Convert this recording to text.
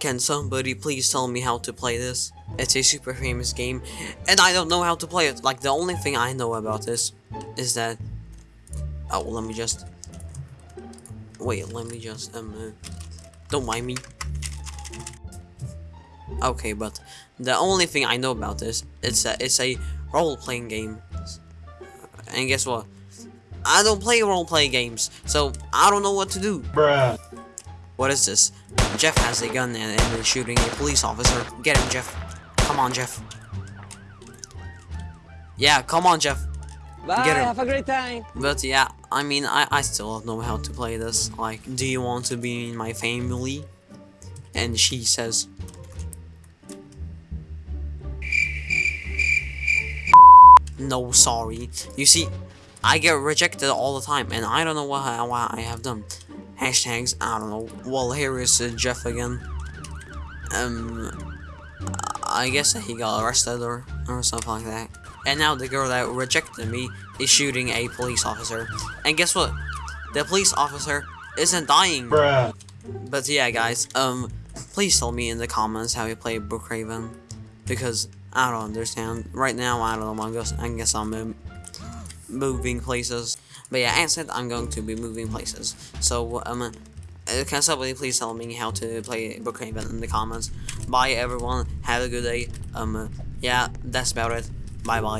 Can somebody please tell me how to play this? It's a super famous game, and I don't know how to play it. Like, the only thing I know about this is that... Oh, let me just... Wait, let me just, um... Uh, don't mind me. Okay, but the only thing I know about this is that it's a role-playing game. And guess what? I don't play role-play games, so I don't know what to do. Bruh. What is this? Jeff has a gun and, and is shooting a police officer. Get him, Jeff. Come on, Jeff. Yeah, come on, Jeff. Bye, Get him. have a great time. But yeah, I mean, I, I still don't know how to play this. Like, do you want to be in my family? And she says, No, sorry. You see, I get rejected all the time, and I don't know what what I have done. Hashtags, I don't know. Well, here is uh, Jeff again. Um, I guess that he got arrested or, or something like that. And now the girl that rejected me is shooting a police officer. And guess what? The police officer isn't dying. Bruh. But yeah, guys, um, please tell me in the comments how you play Brookhaven. Because I don't understand. Right now, I don't know. I guess, I guess I'm um, moving places. But yeah, as said, I'm going to be moving places. So, um, uh, can somebody please tell me how to play Brookhaven in the comments? Bye, everyone. Have a good day. Um, yeah, that's about it. Bye bye.